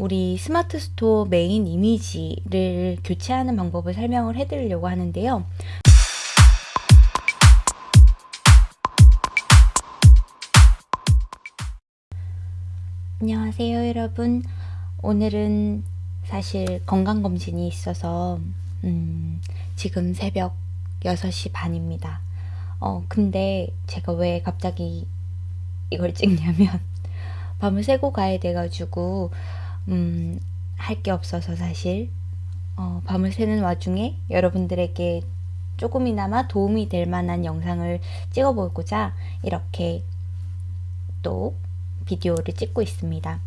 우리 스마트 스토어 메인 이미지를 교체하는 방법을 설명을 해드리려고 하는데요. 안녕하세요 여러분 오늘은 사실 건강검진이 있어서 음, 지금 새벽 6시 반입니다 어 근데 제가 왜 갑자기 이걸 찍냐면 밤을 새고 가야 돼가지고 음, 할 게 없어서 사실 어, 밤을 새는 와중에 여러분들에게 조금이나마 도움이 될 만한 영상을 찍어보고자 이렇게 또 비디오를 찍고 있습니다.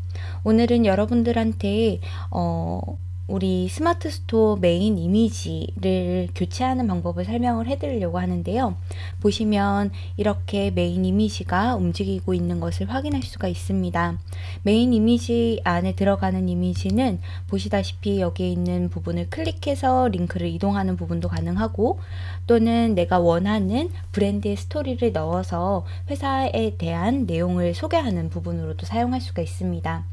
오늘은 여러분들한테 어, 우리 스마트 스토어 메인 이미지를 교체하는 방법을 설명을 해드리려고 하는데요. 보시면 이렇게 메인 이미지가 움직이고 있는 것을 확인할 수가 있습니다. 메인 이미지 안에 들어가는 이미지는 보시다시피 여기에 있는 부분을 클릭해서 링크를 이동하는 부분도 가능하고 또는 내가 원하는 브랜드의 스토리를 넣어서 회사에 대한 내용을 소개하는 부분으로도 사용할 수가 있습니다.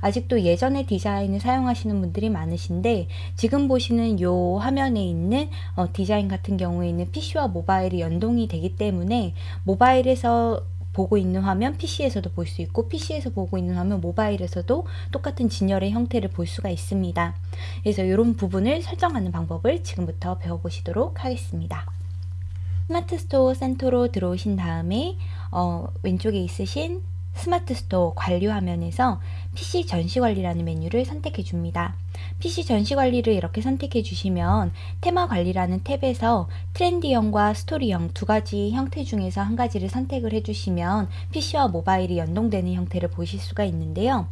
아직도 예전의 디자인을 사용하시는 분들이 많으신데 지금 보시는 이 화면에 있는 어, 디자인 같은 경우에는 PC와 모바일이 연동이 되기 때문에 모바일에서 보고 있는 화면 PC에서도 볼 수 있고 PC에서 보고 있는 화면 모바일에서도 똑같은 진열의 형태를 볼 수가 있습니다. 그래서 이런 부분을 설정하는 방법을 지금부터 배워보시도록 하겠습니다. 스마트 스토어 센터로 들어오신 다음에 어, 왼쪽에 있으신 스마트 스토어 관리 화면에서 PC 전시 관리라는 메뉴를 선택해 줍니다. PC 전시 관리를 이렇게 선택해 주시면 테마 관리라는 탭에서 trendy형과 스토리형 두 가지 형태 중에서 한 가지를 선택을 해 주시면 PC와 모바일이 연동되는 형태를 보실 수가 있는데요.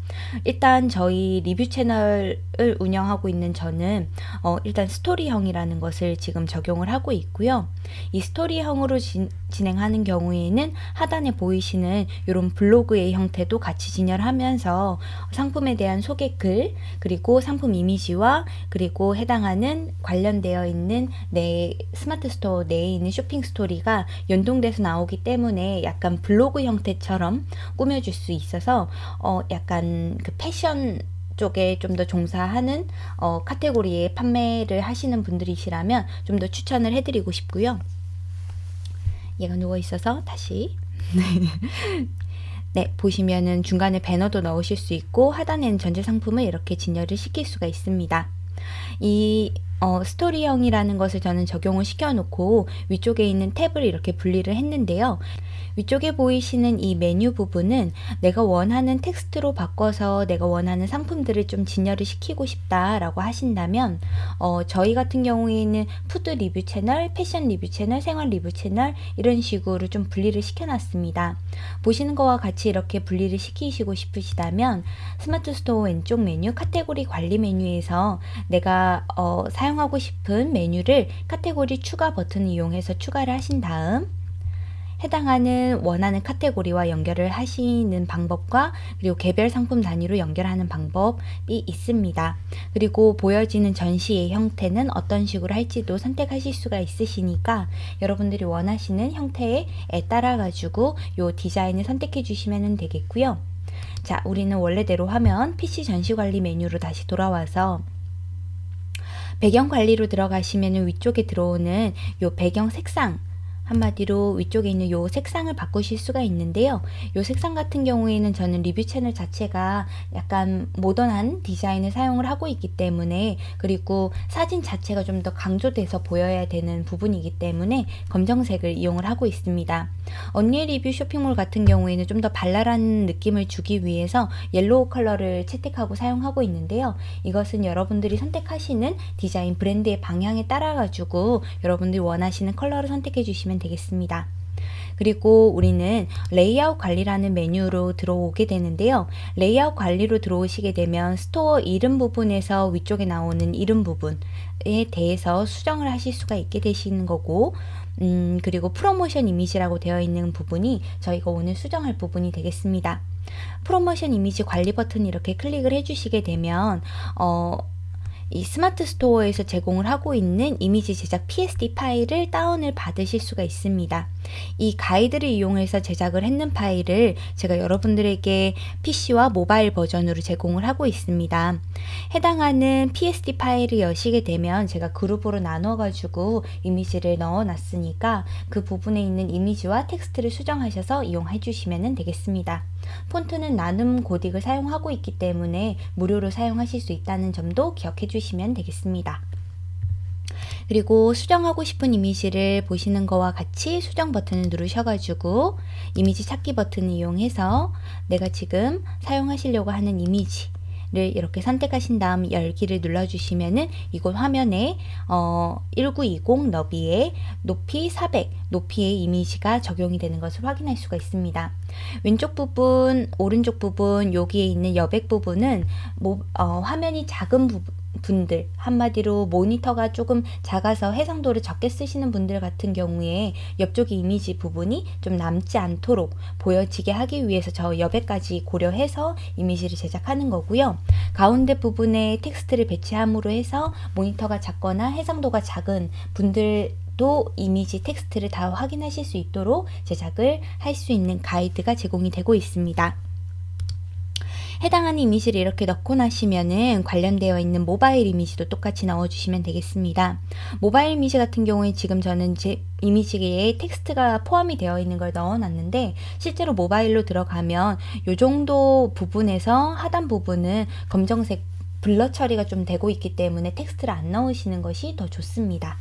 일단 저희 리뷰 채널을 운영하고 있는 저는 어, 일단 스토리형이라는 것을 지금 적용을 하고 있고요. 이 스토리형으로 진, 진행하는 경우에는 하단에 보이시는 이런 블로그의 형태도 같이 진열하면서 상품에 대한 소개 글 그리고 상품 이미지와 그리고 해당하는 관련되어 있는 내 스마트 스토어 내에 있는 쇼핑 스토리가 연동돼서 나오기 때문에 약간 블로그 형태처럼 꾸며줄 수 있어서 어 약간 그 패션 쪽에 좀 더 종사하는 어, 카테고리에 판매를 하시는 분들이시라면 좀 더 추천을 해드리고 싶고요. 얘가 누워 있어서 다시 네, 보시면은 중간에 배너도 넣으실 수 있고 하단에는 전체 상품을 이렇게 진열을 시킬 수가 있습니다. 이 어, 스토리형이라는 것을 저는 적용을 시켜놓고 위쪽에 있는 탭을 이렇게 분리를 했는데요. 위쪽에 보이시는 이 메뉴 부분은 내가 원하는 텍스트로 바꿔서 내가 원하는 상품들을 좀 진열을 시키고 싶다라고 하신다면 어, 저희 같은 경우에는 food 리뷰 채널, 패션 리뷰 채널, 생활 리뷰 채널 이런 식으로 좀 분리를 시켜놨습니다. 보시는 것과 같이 이렇게 분리를 시키시고 싶으시다면 스마트 스토어 왼쪽 메뉴 카테고리 관리 메뉴에서 내가 어, 사용 하고 싶은 메뉴를 카테고리 추가 버튼을 이용해서 추가를 하신 다음 해당하는 원하는 카테고리와 연결을 하시는 방법과 그리고 개별 상품 단위로 연결하는 방법이 있습니다. 그리고 보여지는 전시의 형태는 어떤 식으로 할지도 선택하실 수가 있으시니까 여러분들이 원하시는 형태에 따라 가지고 이 디자인을 선택해 주시면 되겠고요. 자, 우리는 원래대로 하면 PC 전시 관리 메뉴로 다시 돌아와서 배경 관리로 들어가시면 위쪽에 들어오는 이 배경 색상 한마디로 위쪽에 있는 요 색상을 바꾸실 수가 있는데요. 요 색상 같은 경우에는 저는 리뷰 채널 자체가 약간 모던한 디자인을 사용을 하고 있기 때문에 그리고 사진 자체가 좀 더 강조돼서 보여야 되는 부분이기 때문에 검정색을 이용을 하고 있습니다. 언니의 리뷰 쇼핑몰 같은 경우에는 좀 더 발랄한 느낌을 주기 위해서 yellow 컬러를 채택하고 사용하고 있는데요. 이것은 여러분들이 선택하시는 디자인 브랜드의 방향에 따라 가지고 여러분들이 원하시는 컬러를 선택해 주시면 하시면 되겠습니다. 그리고 우리는 레이아웃 관리라는 메뉴로 들어오게 되는데요. 레이아웃 관리로 들어오시게 되면 스토어 이름 부분에서 위쪽에 나오는 이름 부분에 대해서 수정을 하실 수가 있게 되시는 거고 음, 그리고 프로모션 이미지라고 되어 있는 부분이 저희가 오늘 수정할 부분이 되겠습니다. 프로모션 이미지 관리 버튼 이렇게 클릭을 해주시게 되면 어, 이 스마트 스토어에서 제공을 하고 있는 이미지 제작 PSD 파일을 다운을 받으실 수가 있습니다. 이 가이드를 이용해서 제작을 했는 파일을 제가 여러분들에게 PC와 모바일 버전으로 제공을 하고 있습니다. 해당하는 PSD 파일을 여시게 되면 제가 그룹으로 나눠 가지고 이미지를 넣어 놨으니까 그 부분에 있는 이미지와 텍스트를 수정하셔서 이용해 주시면 되겠습니다. 폰트는 나눔 고딕을 사용하고 있기 때문에 무료로 사용하실 수 있다는 점도 기억해 주시면 되겠습니다. 그리고 수정하고 싶은 이미지를 보시는 거와 같이 수정 버튼을 누르셔가지고 이미지 찾기 버튼을 이용해서 내가 지금 사용하시려고 하는 이미지 를 이렇게 선택하신 다음 열기를 눌러주시면은 이곳 화면에 어, 1920 너비에 높이 400 높이의 이미지가 적용이 되는 것을 확인할 수가 있습니다. 왼쪽 부분, 오른쪽 부분, 여기에 있는 여백 부분은 모, 어, 화면이 작은 부분 분들 한마디로 모니터가 조금 작아서 해상도를 적게 쓰시는 분들 같은 경우에 옆쪽 이미지 부분이 좀 남지 않도록 보여지게 하기 위해서 저 여백까지 고려해서 이미지를 제작하는 거고요. 가운데 부분에 텍스트를 배치함으로 해서 모니터가 작거나 해상도가 작은 분들 도 이미지 텍스트를 다 확인하실 수 있도록 제작을 할 수 있는 가이드가 제공이 되고 있습니다. 해당하는 이미지를 이렇게 넣고 나시면은 관련되어 있는 모바일 이미지도 똑같이 넣어주시면 되겠습니다. 모바일 이미지 같은 경우에 지금 저는 제 이미지에 텍스트가 포함이 되어 있는 걸 넣어놨는데 실제로 모바일로 들어가면 이 정도 부분에서 하단 부분은 검정색 blur 처리가 좀 되고 있기 때문에 텍스트를 안 넣으시는 것이 더 좋습니다.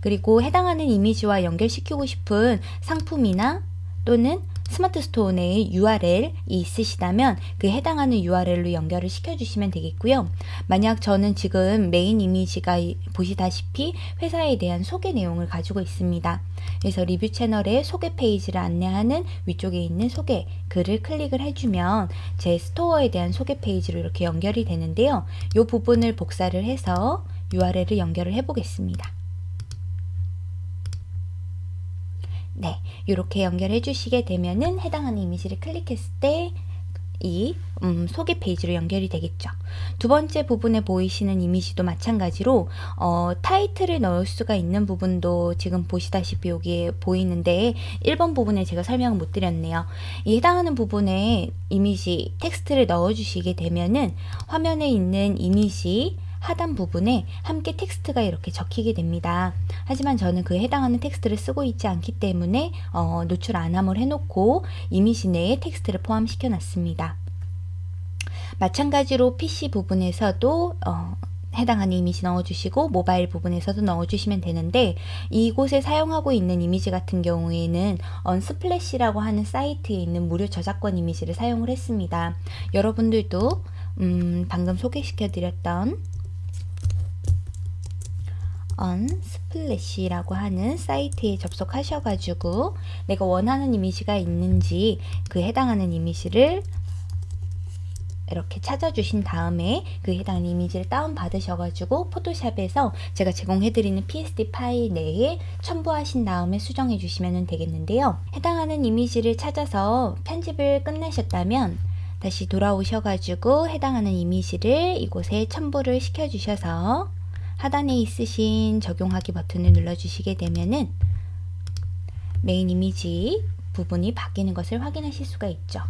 그리고 해당하는 이미지와 연결시키고 싶은 상품이나 또는 스마트 스토어 내에 URL이 있으시다면 그 해당하는 URL로 연결을 시켜주시면 되겠고요. 만약 저는 지금 메인 이미지가 보시다시피 회사에 대한 소개 내용을 가지고 있습니다. 그래서 리뷰 채널의 소개 페이지를 안내하는 위쪽에 있는 소개 글을 클릭을 해주면 제 스토어에 대한 소개 페이지로 이렇게 연결이 되는데요. 이 부분을 복사를 해서 URL을 연결을 해 보겠습니다. 네, 이렇게 연결해 주시게 되면은 해당하는 이미지를 클릭했을 때이 음, 소개 페이지로 연결이 되겠죠. 두 번째 부분에 보이시는 이미지도 마찬가지로 어, 타이틀을 넣을 수가 있는 부분도 지금 보시다시피 여기에 보이는데 1번 부분에 제가 설명을 못 드렸네요. 이 해당하는 부분에 이미지 텍스트를 넣어 주시게 되면은 화면에 있는 이미지 하단 부분에 함께 텍스트가 이렇게 적히게 됩니다. 하지만 저는 그 해당하는 텍스트를 쓰고 있지 않기 때문에 어, 노출 안함을 해놓고 이미지 내에 텍스트를 포함시켜 놨습니다. 마찬가지로 PC 부분에서도 어, 해당하는 이미지 넣어주시고 모바일 부분에서도 넣어주시면 되는데 이곳에 사용하고 있는 이미지 같은 경우에는 Unsplash라고 하는 사이트에 있는 무료 저작권 이미지를 사용을 했습니다. 여러분들도 음, 방금 소개시켜 드렸던 언 스플래시라고 하는 사이트에 접속하셔가지고 내가 원하는 이미지가 있는지 그 해당하는 이미지를 이렇게 찾아주신 다음에 그 해당 이미지를 다운받으셔가지고 포토샵에서 제가 제공해드리는 PSD 파일 내에 첨부하신 다음에 수정해 주시면 되겠는데요. 해당하는 이미지를 찾아서 편집을 끝내셨다면 다시 돌아오셔가지고 해당하는 이미지를 이곳에 첨부를 시켜주셔서 하단에 있으신 적용하기 버튼을 눌러주시게 되면은 메인 이미지 부분이 바뀌는 것을 확인하실 수가 있죠.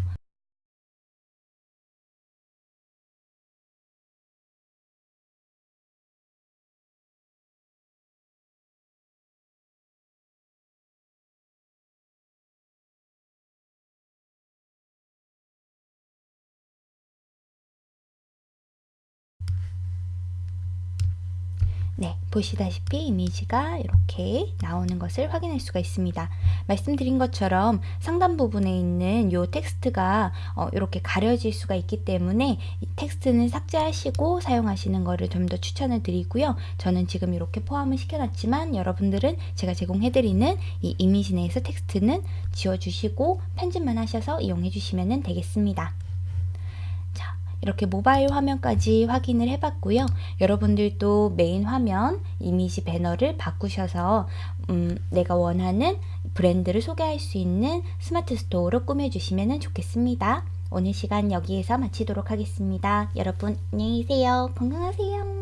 네, 보시다시피 이미지가 이렇게 나오는 것을 확인할 수가 있습니다. 말씀드린 것처럼 상단 부분에 있는 이 텍스트가 어, 이렇게 가려질 수가 있기 때문에 이 텍스트는 삭제하시고 사용하시는 것을 좀 더 추천을 드리고요. 저는 지금 이렇게 포함을 시켜놨지만 여러분들은 제가 제공해드리는 이 이미지 내에서 텍스트는 지워주시고 편집만 하셔서 이용해 주시면 되겠습니다. 이렇게 모바일 화면까지 확인을 해봤고요. 여러분들도 메인 화면 이미지 배너를 바꾸셔서 음, 내가 원하는 브랜드를 소개할 수 있는 스마트 스토어로 꾸며주시면 좋겠습니다. 오늘 시간 여기에서 마치도록 하겠습니다. 여러분 안녕히 계세요. 건강하세요.